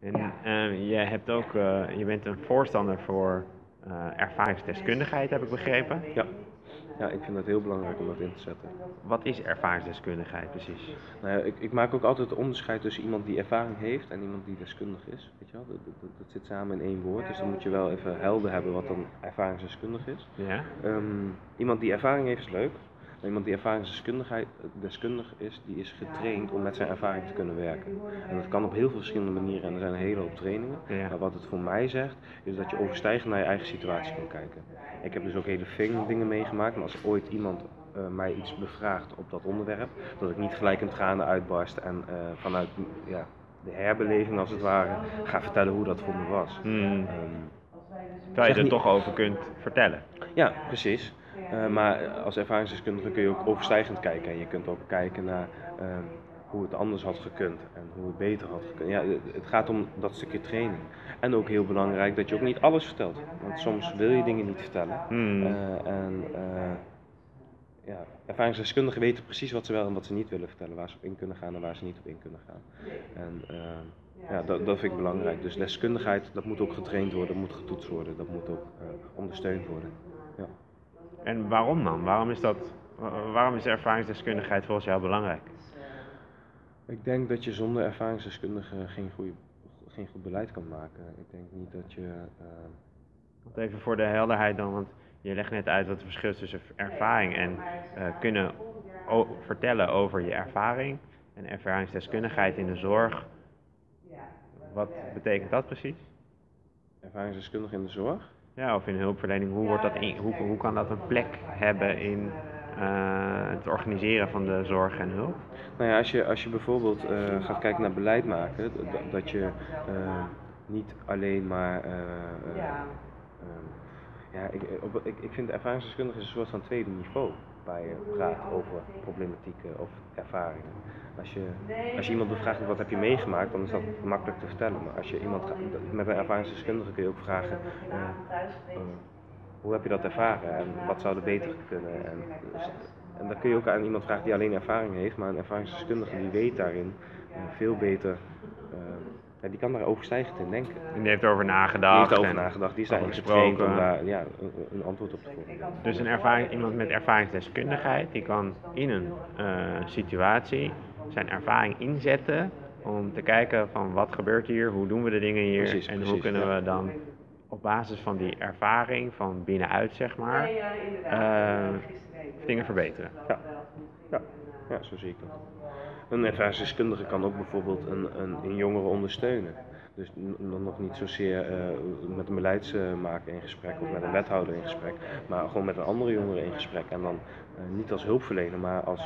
En uh, je, hebt ook, uh, je bent een voorstander voor uh, ervaringsdeskundigheid, heb ik begrepen. Ja. ja, ik vind het heel belangrijk om dat in te zetten. Wat is ervaringsdeskundigheid precies? Nou ja, ik, ik, maak ook altijd het onderscheid tussen iemand die ervaring heeft en iemand die deskundig is. Weet je wel? Dat, dat, dat zit samen in één woord, dus dan moet je wel even helder hebben wat dan ervaringsdeskundig is. Ja. Um, iemand die ervaring heeft is leuk, iemand die ervaringsdeskundig is, die is getraind om met zijn ervaring te kunnen werken. En dat kan op heel veel verschillende manieren en er zijn een hele hoop trainingen. Maar wat het voor mij zegt, is dat je overstijgend naar je eigen situatie kan kijken. Ik heb dus ook hele fijn dingen meegemaakt, maar als ooit iemand uh, mij iets bevraagt op dat onderwerp, dat ik niet gelijk in tranen uitbarst en uh, vanuit ja, de herbeleving als het ware ga vertellen hoe dat voor me was. Hmm. Um, Terwijl je er niet... toch over kunt vertellen. Ja, precies. Uh, maar als ervaringsdeskundige kun je ook overstijgend kijken. En je kunt ook kijken naar uh, hoe het anders had gekund en hoe het beter had gekund. Ja, het gaat om dat stukje training. En ook heel belangrijk dat je ook niet alles vertelt. Want soms wil je dingen niet vertellen. Hmm. Uh, en ja, ervaringsdeskundigen weten precies wat ze wel en wat ze niet willen vertellen. Waar ze op in kunnen gaan en waar ze niet op in kunnen gaan. En ja, dat, dat vind ik belangrijk. Dus deskundigheid, dat moet ook getraind worden, dat moet getoetst worden, dat moet ook ondersteund worden. Ja. En waarom dan? Waarom is, dat, waarom is ervaringsdeskundigheid volgens jou belangrijk? Ik denk dat je zonder ervaringsdeskundige geen, goede, geen goed beleid kan maken. Ik denk niet dat je. Uh... Even voor de helderheid dan, want je legt net uit wat het verschil is tussen ervaring en uh, kunnen vertellen over je ervaring en ervaringsdeskundigheid in de zorg. Wat betekent dat precies? Ervaringsdeskundige in de zorg? Ja, of in hulpverlening. Hoe, wordt dat in, hoe, hoe kan dat een plek hebben in uh, het organiseren van de zorg en hulp? Nou ja, als je, als je bijvoorbeeld uh, gaat kijken naar beleid maken, dat, dat je uh, niet alleen maar. ja, ja ik, op, ik, ik vind ervaringsdeskundige is een soort van tweede niveau waar je praat over problematieken of ervaringen. Als je, als je iemand bevraagt wat heb je meegemaakt, dan is dat makkelijk te vertellen. Maar als je iemand met een ervaringsdeskundige kun je ook vragen uh, uh, hoe heb je dat ervaren en wat zou er beter kunnen. En, en dan kun je ook aan iemand vragen die alleen ervaring heeft, maar een ervaringsdeskundige die weet daarin uh, veel beter ja, die kan daar overstijgend in denken. En die heeft erover nagedacht. Die heeft erover nagedacht. Die is daar getraind om daar ja, een, antwoord op te voeren. Dus een ervaring, iemand met ervaringsdeskundigheid, die kan in een uh, situatie zijn ervaring inzetten om te kijken van wat gebeurt hier, hoe doen we de dingen hier precies, en precies, hoe kunnen ja. we dan op basis van die ervaring van binnenuit zeg maar uh, dingen verbeteren. Ja. Ja. ja, zo zie ik dat. Een ervaringsdeskundige kan ook bijvoorbeeld een, een, een jongere ondersteunen. Dus dan nog niet zozeer uh, met een beleidsmaker in gesprek of met een wethouder in gesprek, maar gewoon met een andere jongere in gesprek. En dan uh, niet als hulpverlener, maar als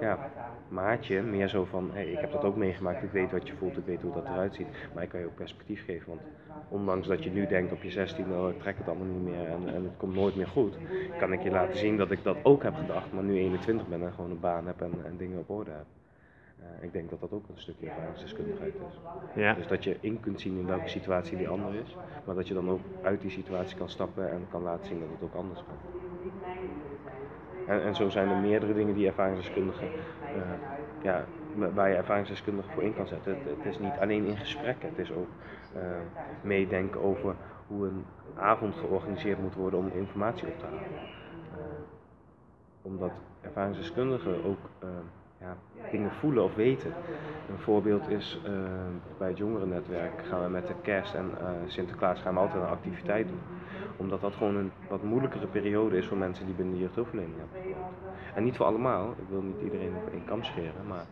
ja, maatje, meer zo van: hey, ik heb dat ook meegemaakt, ik weet wat je voelt, ik weet hoe dat eruit ziet. Maar ik kan je ook perspectief geven, want ondanks dat je nu denkt op je 16, oh, ik trek het allemaal niet meer en, en het komt nooit meer goed, kan ik je laten zien dat ik dat ook heb gedacht, maar nu 21 ben en gewoon een baan heb en, en dingen op orde heb. Uh, ik denk dat dat ook een stukje ervaringsdeskundigheid is. Ja. Dus dat je in kunt zien in welke situatie die ander is, maar dat je dan ook uit die situatie kan stappen en kan laten zien dat het ook anders kan. En, en zo zijn er meerdere dingen die ervaringsdeskundigen, uh, ja, waar je ervaringsdeskundige voor in kan zetten. Het, het, is niet alleen in gesprekken, het is ook uh, meedenken over hoe een avond georganiseerd moet worden om informatie op te halen. omdat ervaringsdeskundigen ook ja, dingen voelen of weten. Een voorbeeld is uh, bij het jongerennetwerk gaan we met de kerst en uh, Sinterklaas gaan we altijd een activiteit doen. Omdat dat gewoon een wat moeilijkere periode is voor mensen die binnen de jeugdhulpverlening hebben. En niet voor allemaal, ik wil niet iedereen op één kam scheren, maar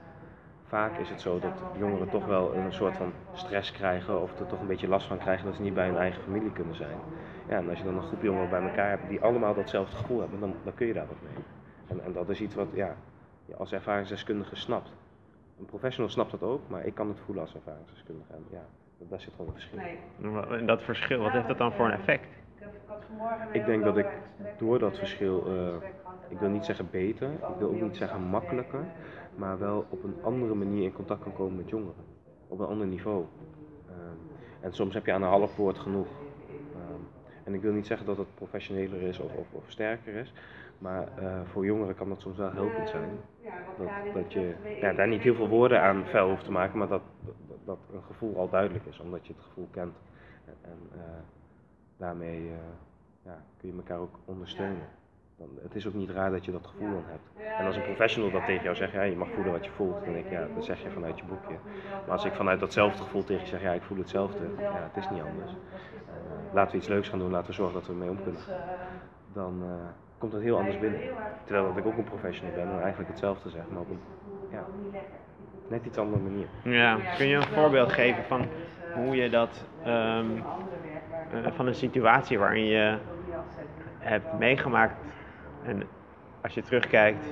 vaak is het zo dat jongeren toch wel een soort van stress krijgen of er toch een beetje last van krijgen dat ze niet bij hun eigen familie kunnen zijn. Ja, en als je dan een groep jongeren bij elkaar hebt die allemaal datzelfde gevoel hebben, dan, dan kun je daar wat mee. En, en dat is iets wat, ja, je als ervaringsdeskundige snapt. Een professional snapt dat ook, maar ik kan het voelen als ervaringsdeskundige. En ja, daar zit gewoon een verschil. En dat verschil, wat heeft dat dan voor een effect? Ik denk dat ik door dat verschil, uh, ik wil niet zeggen beter, ik wil ook niet zeggen makkelijker, maar wel op een andere manier in contact kan komen met jongeren. Op een ander niveau. Uh, en soms heb je aan een half woord genoeg. Uh, en ik wil niet zeggen dat het professioneler is of, of, of sterker is, maar uh, voor jongeren kan dat soms wel helpend zijn. Dat, dat je ja, daar niet heel veel woorden aan vuil hoeft te maken, maar dat, dat, dat een gevoel al duidelijk is, omdat je het gevoel kent. En, en eh, daarmee eh, ja, kun je elkaar ook ondersteunen. Dan, het is ook niet raar dat je dat gevoel dan hebt. En als een professional dat tegen jou zegt, ja, je mag voelen wat je voelt, dan denk ik, ja, dat zeg je vanuit je boekje. Maar als ik vanuit datzelfde gevoel tegen je zeg, ja, ik voel hetzelfde, ja, het is niet anders. Uh, laten we iets leuks gaan doen, laten we zorgen dat we ermee om kunnen. Dan uh, komt het heel anders binnen. Terwijl dat ik ook een professional ben en eigenlijk hetzelfde zeg, maar op een ja, net iets andere manier. Ja, kun je een voorbeeld geven van hoe je dat, um, uh, van een situatie waarin je hebt meegemaakt en als je terugkijkt,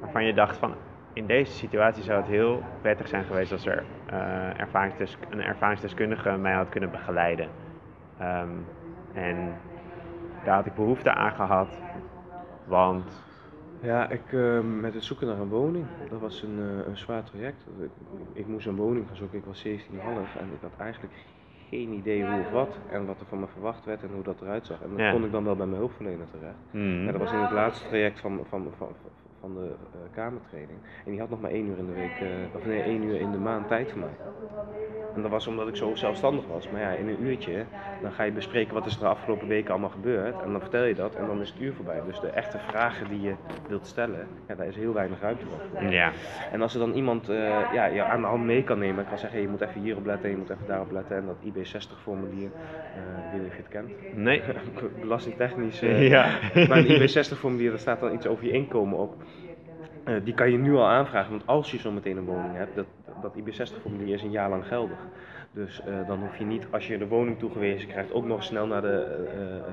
waarvan je dacht van in deze situatie zou het heel prettig zijn geweest als er uh, ervaringsdes een ervaringsdeskundige mij had kunnen begeleiden. Um, en daar had ik behoefte aan gehad, want ja, ik, uh, met het zoeken naar een woning, dat was een, uh, een zwaar traject. Ik, ik, moest een woning gaan zoeken, ik was 17,5 en ik had eigenlijk geen idee hoe of wat en wat er van me verwacht werd en hoe dat eruit zag. En dat Ja. kon ik dan wel bij mijn hulpverlener terecht. mm, Ja, dat was in het laatste traject van, van, van, van de eh, kamertraining. En die had nog maar één uur in de week, eh, of nee, één uur in de maand tijd voor mij. En dat was omdat ik zo zelfstandig was. Maar ja, in een uurtje, dan ga je bespreken wat is er de afgelopen weken allemaal gebeurd. En dan vertel je dat en dan is het uur voorbij. Dus de echte vragen die je wilt stellen, ja, daar is heel weinig ruimte voor. ja. En als er dan iemand eh, ja, je aan de hand mee kan nemen, kan zeggen, hey, je moet even hierop letten, je moet even daarop letten. En dat IB60 formulier, eh ik weet niet of je het kent. Nee. Belastingtechnisch. ja. maar een IB60 formulier, daar staat dan iets over je inkomen op. Eh, die kan je nu al aanvragen, want als je zo meteen een woning hebt, dat, dat IB60 formulier is een jaar lang geldig. Dus eh, dan hoef je niet, als je de woning toegewezen krijgt, ook nog snel naar de eh,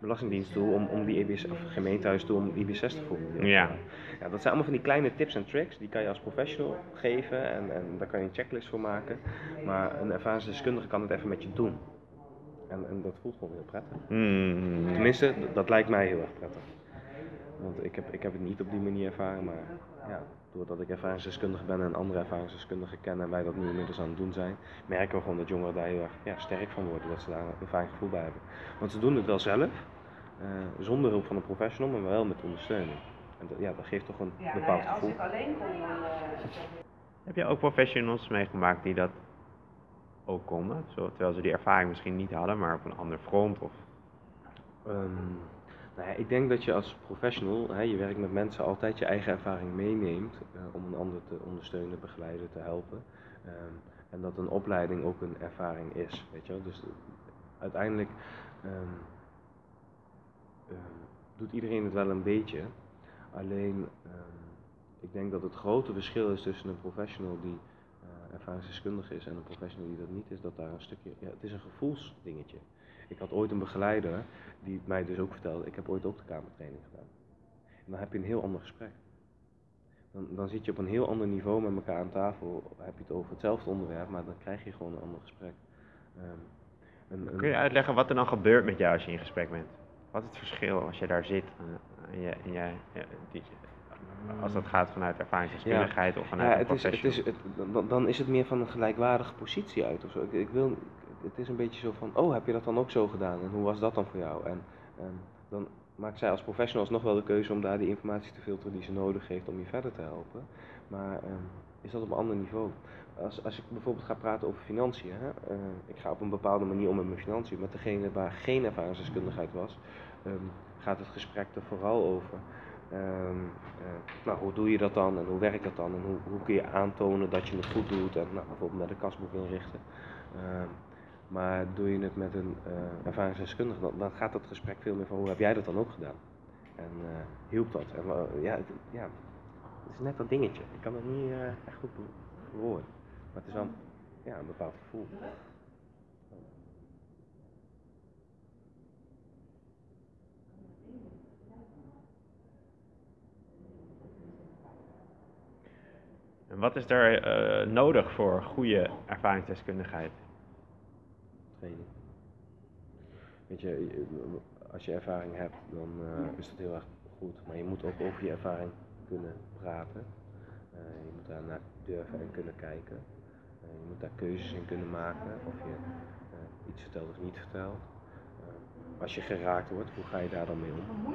Belastingdienst toe om, om die EB, of gemeentehuis toe om IB60 formulier op te Ja. maken. ja. Dat zijn allemaal van die kleine tips en tricks, die kan je als professional geven en, en daar kan je een checklist voor maken. Maar een ervaringsdeskundige kan het even met je doen. En, en dat voelt gewoon heel prettig. Mm, Tenminste, d- dat lijkt mij heel erg prettig. Want ik heb, ik heb het niet op die manier ervaren, maar ja, doordat ik ervaringsdeskundige ben en andere ervaringsdeskundigen ken en wij dat nu inmiddels aan het doen zijn, merken we gewoon dat jongeren daar heel erg ja, sterk van worden, dat ze daar een fijn gevoel bij hebben. Want ze doen het wel zelf, eh, zonder hulp van een professional, maar wel met ondersteuning. En dat, ja, dat geeft toch een Ja, bepaald nee, als gevoel. ik alleen kon, dan. eh, Heb je ook professionals meegemaakt die dat ook konden? Zo, terwijl ze die ervaring misschien niet hadden, maar op een ander front? Of... Ehm, nou ik denk dat je als professional, hè, je werkt met mensen, altijd je eigen ervaring meeneemt eh, om een ander te ondersteunen, begeleiden, te helpen. Ehm, en dat een opleiding ook een ervaring is, weet je wel. Dus uiteindelijk ehm, ehm, doet iedereen het wel een beetje. Alleen, ik denk dat het grote verschil is tussen een professional die eh, ervaringsdeskundig is en een professional die dat niet is, dat daar een stukje, ja, het is een gevoelsdingetje. Ik had ooit een begeleider die mij dus ook vertelde, ik heb ooit ook de kamertraining gedaan. En dan heb je een heel ander gesprek. Dan, dan zit je op een heel ander niveau met elkaar aan tafel, heb je het over hetzelfde onderwerp, maar dan krijg je gewoon een ander gesprek. Ehm, een- een- Kun je uitleggen wat er dan gebeurt met jou als je in gesprek bent? Wat is het verschil als je daar zit en, je, en jij, die, als dat gaat vanuit ervaringsdeskundigheid of vanuit ja, een het is, het is, het, dan, dan is het meer van een gelijkwaardige positie uit of zo. Ik, ik wil, het is een beetje zo van, oh, heb je dat dan ook zo gedaan? En hoe was dat dan voor jou? En dan maakt zij als professional nog wel de keuze om daar die informatie te filteren die ze nodig heeft om je verder te helpen. Maar ehm, is dat op een ander niveau? Als, als ik bijvoorbeeld ga praten over financiën, hè, eh, ik ga op een bepaalde manier om met mijn financiën, met degene waar geen ervaringsdeskundigheid was, ehm, gaat het gesprek er vooral over. Ehm, eh, nou, hoe doe je dat dan en hoe werkt dat dan en hoe, hoe kun je aantonen dat je het goed doet en nou, bijvoorbeeld met een kasboek inrichten. Maar doe je het met een eh, ervaringsdeskundige, dan, dan gaat dat gesprek veel meer van hoe heb jij dat dan ook gedaan? En eh, hielp dat? En, eh, ja, het, ja, het is net dat dingetje. Ik kan het niet echt goed verwoorden. Maar het is wel ja, een bepaald gevoel. En wat is eh, nodig voor goede ervaringsdeskundigheid? Weet je, als je ervaring hebt, dan eh, is dat heel erg goed. Maar je moet ook over je ervaring kunnen praten. Eh, je moet daar naar durven en kunnen kijken. Eh, je moet daar keuzes in kunnen maken of je iets vertelt of niet vertelt. Als je geraakt wordt, hoe ga je daar dan mee om?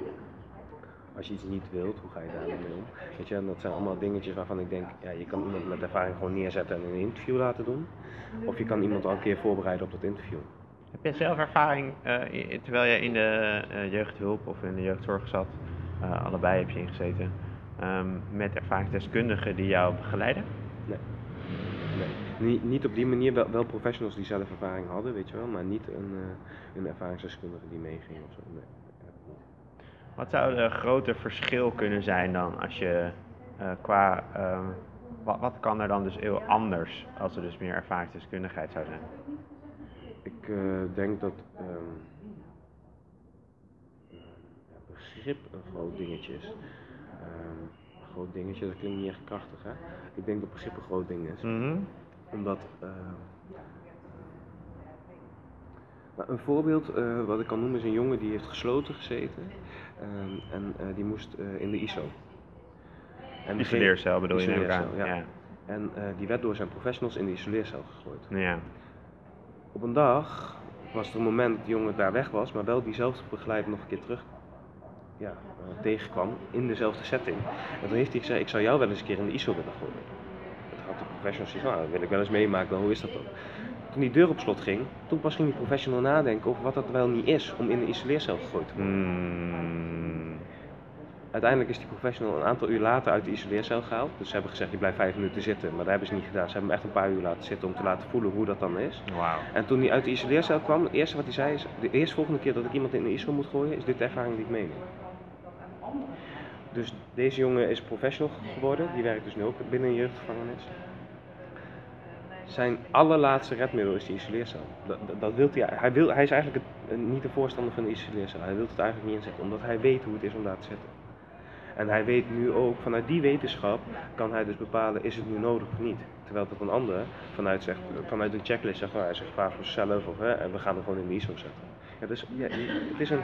Als je iets niet wilt, hoe ga je daar dan mee om? Weet je, en dat zijn allemaal dingetjes waarvan ik denk, ja, je kan iemand met ervaring gewoon neerzetten en een interview laten doen. Of je kan iemand al een keer voorbereiden op dat interview. Heb je zelf ervaring, eh, terwijl je in de eh, jeugdhulp of in de jeugdzorg zat, eh, allebei heb je ingezeten, ehm, met ervaringsdeskundigen die jou begeleiden? Nee. nee. Niet, niet op die manier, wel, wel professionals die zelf ervaring hadden, weet je wel, maar niet een, een ervaringsdeskundige die meeging of zo. Nee. Wat zou de grote verschil kunnen zijn dan als je eh, qua, ehm, wat, wat kan er dan dus heel anders als er dus meer ervaringsdeskundigheid zou zijn? Ik eh, denk dat ja, begrip een groot dingetje is. Ehm, een groot dingetje, dat klinkt niet echt krachtig hè. Ik denk dat begrip een groot ding is. Mhm. Omdat, nou, een voorbeeld eh, wat ik kan noemen is een jongen die heeft gesloten gezeten ehm, en eh, die moest eh, in de ISO. En Isoleercel bedoel je aan. Isoleercel, ja. Ja. En eh, die werd door zijn professionals in de isoleercel gegooid. Ja. Op een dag was er een moment dat die jongen daar weg was, maar wel diezelfde begeleider nog een keer terug ja, eh, tegenkwam in dezelfde setting. En toen heeft hij gezegd, ik zou jou wel eens een keer in de ISO willen gooien. Professional nou dat wil ik wel eens meemaken, dan hoe is dat dan? Toen die deur op slot ging, toen pas ging die professional nadenken over wat dat wel niet is om in de isoleercel gegooid te worden. Mm. Uiteindelijk is die professional een aantal uur later uit de isoleercel gehaald. Dus ze hebben gezegd, je blijft vijf minuten zitten, maar dat hebben ze niet gedaan. Ze hebben hem echt een paar uur laten zitten om te laten voelen hoe dat dan is. En toen hij uit de isoleercel kwam, het eerste wat hij zei is, de eerste volgende keer dat ik iemand in de ISO moet gooien, is dit de ervaring die ik meeneem. Dus deze jongen is professional geworden, die werkt dus nu ook binnen een jeugdgevangenis. Zijn allerlaatste redmiddel is die isoleercel. Dat, dat, dat wilt hij, hij, wil, hij is eigenlijk het- niet de voorstander van de isoleercel. Hij wil het eigenlijk niet inzetten, omdat hij weet hoe het is om daar te zitten. En hij weet nu ook, vanuit die wetenschap kan hij dus bepalen, is het nu nodig of niet. Terwijl dat een ander vanuit, zegt, vanuit een checklist zegt, nou, hij zegt vaak voor of hè, en we gaan hem gewoon in de ISO zetten. Ja, dus ja, het is een,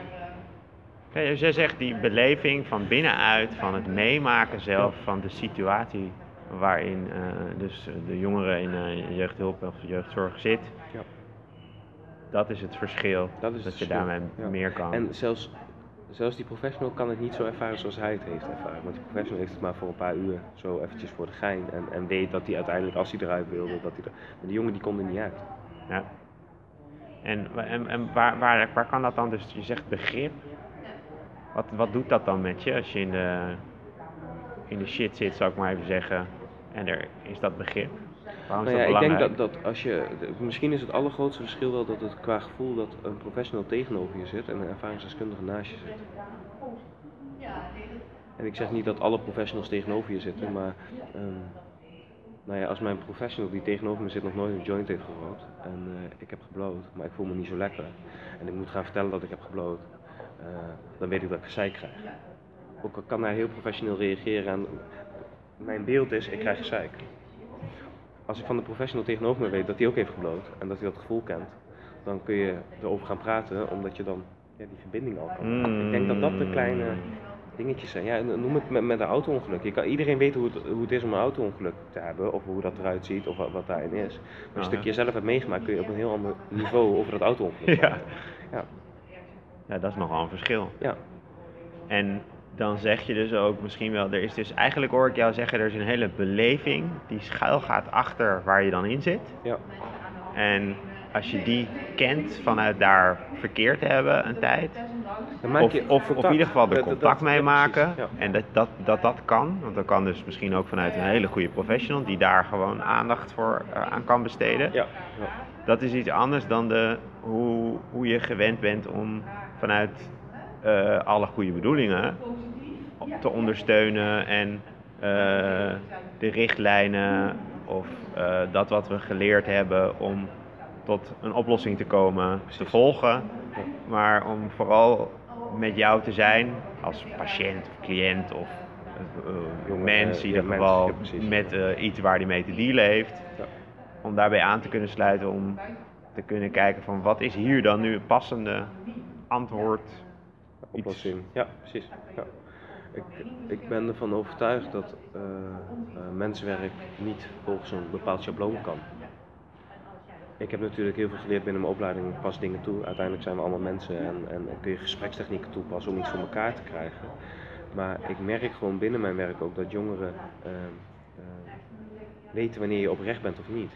dus jij zegt die beleving van binnenuit, van het meemaken zelf, van de situatie waarin eh, dus de jongere in eh, jeugdhulp of jeugdzorg zit, Ja. dat is het verschil. Dat is dat het je verschil, daarmee ja. meer kan. En zelfs, zelfs die professional kan het niet zo ervaren zoals hij het heeft ervaren. Want die professional heeft het maar voor een paar uur, zo eventjes voor de gein. En, en weet dat hij uiteindelijk, als hij eruit wilde, dat hij er... Maar die jongen die kon er niet uit. Ja. En, en, en waar, waar, waar kan dat dan dus, je zegt begrip, wat, wat doet dat dan met je als je in de, in de shit zit, zou ik maar even zeggen, en er is dat begrip? Waarom is Nou ja, dat ik denk dat, dat als je, misschien is het allergrootste verschil wel dat het qua gevoel dat een professional tegenover je zit en een ervaringsdeskundige naast je zit. En ik zeg niet dat alle professionals tegenover je zitten, maar ehm, nou ja, als mijn professional die tegenover me zit nog nooit een joint heeft gerookt en eh, ik heb gebloot, maar ik voel me niet zo lekker en ik moet gaan vertellen dat ik heb gebloot, eh, dan weet ik dat ik gezeik krijg. Ook al kan hij heel professioneel reageren en mijn beeld is, ik krijg gezeik als ik van de professional tegenover me weet dat hij ook heeft gebloot en dat hij dat gevoel kent, dan kun je erover gaan praten, omdat je dan ja, die verbinding al kan. maken. Ik denk dat dat de kleine dingetjes zijn. Ja, noem het met, met een auto-ongeluk. Je kan, iedereen weet hoe het, hoe het is om een auto-ongeluk te hebben, of hoe dat eruit ziet, of wat, wat daarin is. Maar een Ah, stukje zelf hebt meegemaakt, kun je op een heel ander niveau over dat auto-ongeluk Ja. praten. Ja. Ja, dat is nogal een verschil. Ja. En dan zeg je dus ook misschien wel, er is dus eigenlijk hoor ik jou zeggen, er is een hele beleving die schuil gaat achter waar je dan in zit. Ja. En als je die kent vanuit daar verkeerd te hebben een tijd, of, of, of in ieder geval er contact mee maken. En dat dat, dat dat kan, want dat kan dus misschien ook vanuit een hele goede professional die daar gewoon aandacht voor eh, aan kan besteden. Ja. ja. Dat is iets anders dan de, hoe, hoe je gewend bent om vanuit eh, alle goede bedoelingen te ondersteunen en eh, de richtlijnen of eh, dat wat we geleerd hebben om tot een oplossing te komen te volgen. Maar om vooral met jou te zijn als patiënt of cliënt of mens in ieder geval met eh, iets waar hij mee te dealen heeft om daarbij aan te kunnen sluiten, om te kunnen kijken van wat is hier dan nu het passende antwoord. Oplossing. Ja, precies. Ja. Ik, ik ben ervan overtuigd dat eh, mensenwerk niet volgens een bepaald schabloon kan. Ik heb natuurlijk heel veel geleerd binnen mijn opleiding, ik pas dingen toe. Uiteindelijk zijn we allemaal mensen en, en, kun je gesprekstechnieken toepassen om iets voor elkaar te krijgen. Maar ik merk gewoon binnen mijn werk ook dat jongeren eh, weten wanneer je oprecht bent of niet.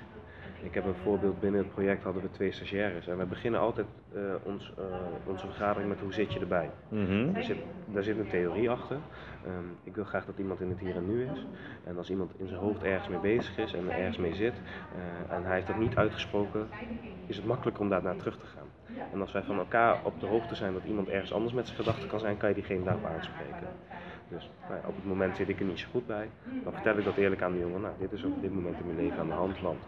Ik heb een voorbeeld binnen het project hadden we twee stagiaires en we beginnen altijd eh, ons, eh, onze vergadering met hoe zit je erbij. Mhm. Daar zit, daar zit een theorie achter. Ehm, ik wil graag dat iemand in het hier en nu is. En als iemand in zijn hoofd ergens mee bezig is en er ergens mee zit eh, en hij heeft dat niet uitgesproken, is het makkelijker om daar naar terug te gaan. En als wij van elkaar op de hoogte zijn dat iemand ergens anders met zijn gedachten kan zijn, kan je diegene daarop aanspreken. Dus nou op het moment zit ik er niet zo goed bij, dan vertel ik dat eerlijk aan de jongen. Nou, dit is op dit moment in mijn leven aan de hand, want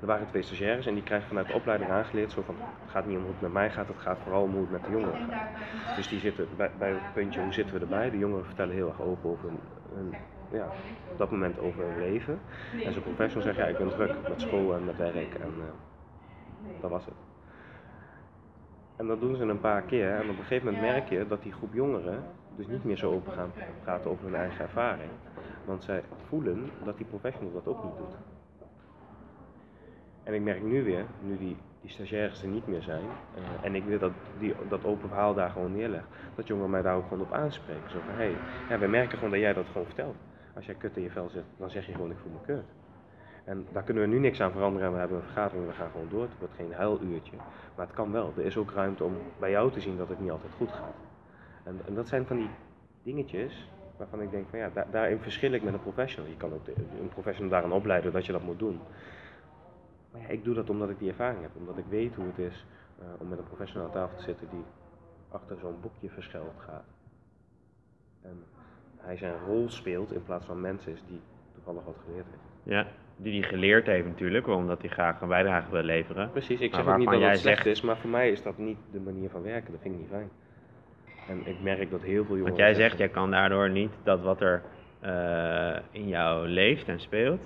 er waren twee stagiaires en die krijgen vanuit de opleiding aangeleerd zo van, het gaat niet om hoe het met mij gaat, het gaat vooral om hoe het met de jongeren gaat. Dus die zitten bij, bij het puntje, hoe zitten we erbij? De jongeren vertellen heel erg open over hun ja, op dat moment over hun leven. En zo'n professional zegt, ja, ik ben druk met school en met werk en eh, dat was het. En dat doen ze een paar keer en op een gegeven moment merk je dat die groep jongeren dus niet meer zo open gaan praten over hun eigen ervaring. Want zij voelen dat die professional dat ook niet doet. En ik merk nu weer, nu die, die stagiaires er niet meer zijn, eh, en ik wil dat die, dat open verhaal daar gewoon neerleg, dat jongeren mij daar ook gewoon op aanspreken. Zo van, hé, hey, ja, wij merken gewoon dat jij dat gewoon vertelt. Als jij kut in je vel zit, dan zeg je gewoon, ik voel me kut. En daar kunnen we nu niks aan veranderen en we hebben een vergadering, we gaan gewoon door. Het wordt geen huiluurtje, maar het kan wel. Er is ook ruimte om bij jou te zien dat het niet altijd goed gaat. En, en dat zijn van die dingetjes waarvan ik denk van ja, daar, daarin verschil ik met een professional. Je kan ook een professional daarin opleiden dat je dat moet doen. Maar ja, ik doe dat omdat ik die ervaring heb, omdat ik weet hoe het is eh, om met een professional aan tafel te zitten die achter zo'n boekje verschuild gaat. En hij zijn rol speelt in plaats van mensen die toevallig wat geleerd heeft. Ja, die hij geleerd heeft natuurlijk, omdat hij graag een bijdrage wil leveren. Precies, ik zeg ook niet dat het jij slecht zegt- is, maar voor mij is dat niet de manier van werken. Dat vind ik niet fijn. En ik merk dat heel veel jongeren... Want jij zegt, jij kan daardoor niet dat wat er eh, in jou leeft en speelt,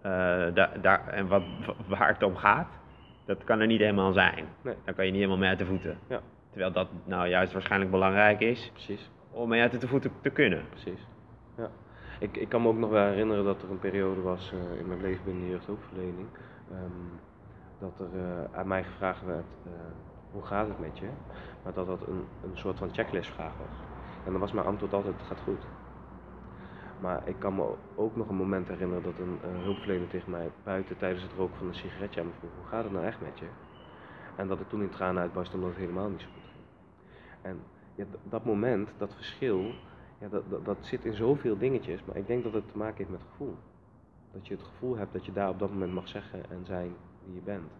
eh, da- daar, en wat, waar het om gaat, dat kan er niet helemaal zijn. Nee. Daar kan je niet helemaal mee uit de voeten. Ja. Terwijl dat nou juist waarschijnlijk belangrijk is Precies. om mee uit de voeten te kunnen. Precies. Ik, ik kan me ook nog wel herinneren dat er een periode was eh, in mijn leven binnen de jeugdhulpverlening. ehm, dat er eh, aan mij gevraagd werd, eh, hoe gaat het met je? Maar dat dat een, een soort van checklistvraag was. En dan was mijn antwoord altijd, het gaat goed. Maar ik kan me ook nog een moment herinneren dat een hulpverlener tegen mij buiten tijdens het roken van een sigaretje aan me vroeg, hoe gaat het nou echt met je? En dat ik toen in tranen uitbarstte omdat het helemaal niet zo goed ging. En dat moment, dat verschil, ja, dat, dat, dat zit in zoveel dingetjes, maar ik denk dat het te maken heeft met gevoel. Dat je het gevoel hebt dat je daar op dat moment mag zeggen en zijn wie je bent.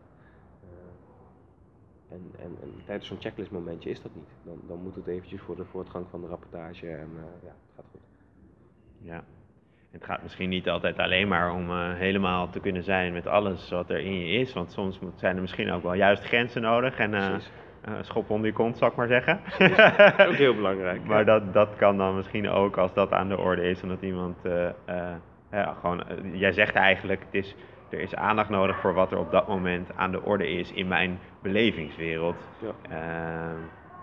Eh, en, en, en tijdens zo'n checklistmomentje is dat niet. Dan, dan moet het eventjes voor de voortgang van de rapportage en eh, ja, het gaat goed. Ja. Het gaat misschien niet altijd alleen maar om eh, helemaal te kunnen zijn met alles wat er in je is. Want soms moet- zijn er misschien ook wel juist grenzen nodig. En Precies. Eh, schop onder je kont, zal ik maar zeggen. Dat is ook heel belangrijk. Maar dat, dat kan dan misschien ook als dat aan de orde is. Omdat iemand eh, eh, ja, gewoon. jij zegt eigenlijk, het is, er is aandacht nodig voor wat er op dat moment aan de orde is in mijn belevingswereld. Ja.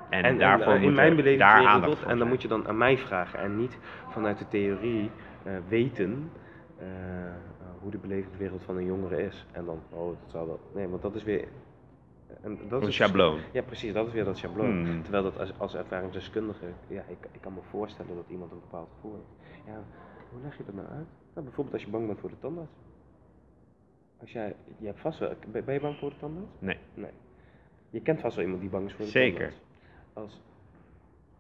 En, En, daarvoor en, moet in mijn er beleving daar wereld aandacht tot- voor En dan zijn. moet je dan aan mij vragen en niet vanuit de theorie weten hoe de belevingswereld van een jongere is. En dan, oh, dat zou dat. Nee, want dat is weer. En dat Een is schabloon. Ja, precies, dat is weer dat schabloon. Hmm. Terwijl dat als, als ervaringsdeskundige, ja, ik, ik kan me voorstellen dat iemand een bepaald gevoel heeft. Ja, hoe leg je dat nou uit? Nou, bijvoorbeeld als je bang bent voor de tandarts. Als jij, je hebt vast wel, ben je bang voor de tandarts? Nee. Nee. Je kent vast wel iemand die bang is voor de Zeker. tandarts. Als,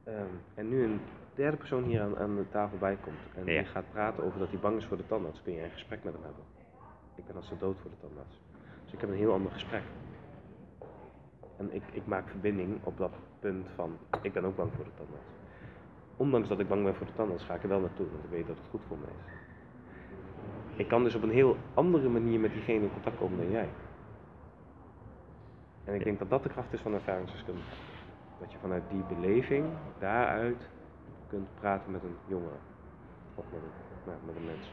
ehm, en nu een derde persoon hier aan, aan de tafel bij komt en Ja. die gaat praten over dat hij bang is voor de tandarts, kun je een gesprek met hem hebben. Ik ben als de dood voor de tandarts. Dus ik heb een heel ander gesprek. En ik, ik maak verbinding op dat punt van, ik ben ook bang voor de tandarts. Ondanks dat ik bang ben voor de tandarts, ga ik er wel naartoe, want ik weet dat het goed voor me is. Ik kan dus op een heel andere manier met diegene in contact komen dan jij. En ik denk dat dat de kracht is van ervaringsdeskundige. Dat je vanuit die beleving, daaruit, kunt praten met een jongere. Of met een, nou, met een mens.